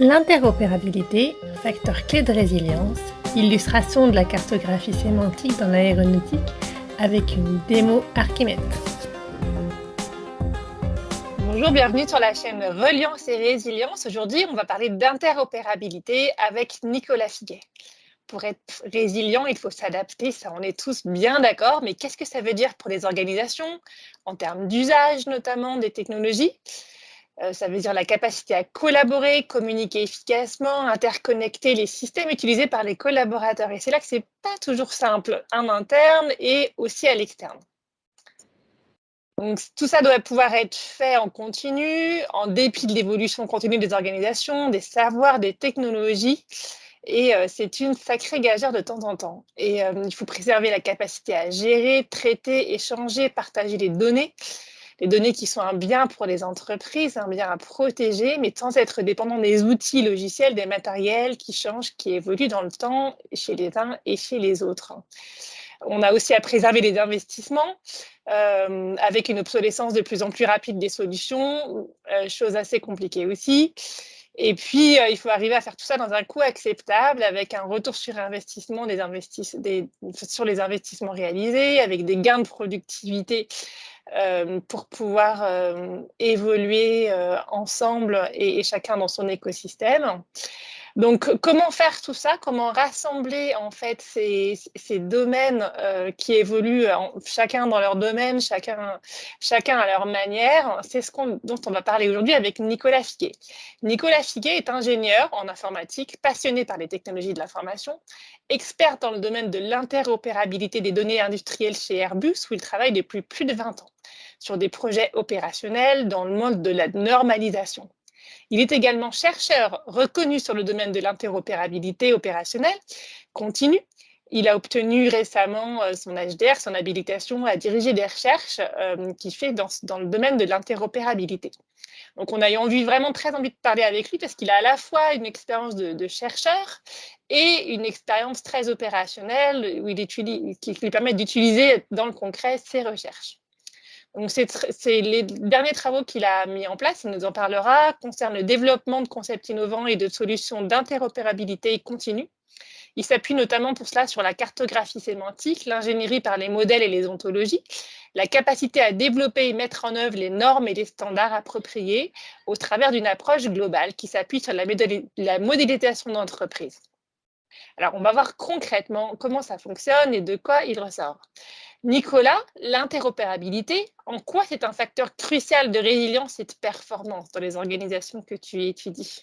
L'interopérabilité, facteur clé de résilience, illustration de la cartographie sémantique dans l'aéronautique avec une démo Archimède. Bonjour, bienvenue sur la chaîne Reliance et Résilience. Aujourd'hui, on va parler d'interopérabilité avec Nicolas Figuet. Pour être résilient, il faut s'adapter, ça on est tous bien d'accord, mais qu'est-ce que ça veut dire pour les organisations, en termes d'usage notamment des technologies? Ça veut dire la capacité à collaborer, communiquer efficacement, interconnecter les systèmes utilisés par les collaborateurs. Et c'est là que ce n'est pas toujours simple en interne et aussi à l'externe. Donc, tout ça doit pouvoir être fait en continu, en dépit de l'évolution continue des organisations, des savoirs, des technologies. Et euh, c'est une sacrée gageure de temps en temps. Et euh, il faut préserver la capacité à gérer, traiter, échanger, partager les données les données qui sont un bien pour les entreprises, un bien à protéger, mais sans être dépendant des outils logiciels, des matériels qui changent, qui évoluent dans le temps chez les uns et chez les autres. On a aussi à préserver les investissements euh, avec une obsolescence de plus en plus rapide des solutions, euh, chose assez compliquée aussi. Et puis, euh, il faut arriver à faire tout ça dans un coût acceptable, avec un retour sur investissement sur les investissements réalisés, avec des gains de productivité euh, pour pouvoir euh, évoluer ensemble et, chacun dans son écosystème. Donc, comment faire tout ça? Comment rassembler en fait ces, domaines qui évoluent chacun dans leur domaine, chacun, chacun à leur manière? C'est ce dont on va parler aujourd'hui avec Nicolas Figuet. Nicolas Figuet est ingénieur en informatique, passionné par les technologies de l'information, expert dans le domaine de l'interopérabilité des données industrielles chez Airbus, où il travaille depuis plus de 20 ans sur des projets opérationnels dans le monde de la normalisation. Il est également chercheur reconnu sur le domaine de l'interopérabilité opérationnelle continue. Il a obtenu récemment euh, son HDR, son habilitation à diriger des recherches euh, qu'il fait dans, le domaine de l'interopérabilité. Donc, on a eu vraiment très envie de parler avec lui parce qu'il a à la fois une expérience de, chercheur et une expérience très opérationnelle où il qui lui permet d'utiliser dans le concret ses recherches. Donc, c'est les derniers travaux qu'il a mis en place, il nous en parlera, concernent le développement de concepts innovants et de solutions d'interopérabilité continue. Il s'appuie notamment pour cela sur la cartographie sémantique, l'ingénierie par les modèles et les ontologies, la capacité à développer et mettre en œuvre les normes et les standards appropriés au travers d'une approche globale qui s'appuie sur la, la modélisation d'entreprise. Alors, on va voir concrètement comment ça fonctionne et de quoi il ressort. Nicolas, l'interopérabilité, en quoi c'est un facteur crucial de résilience et de performance dans les organisations que tu étudies?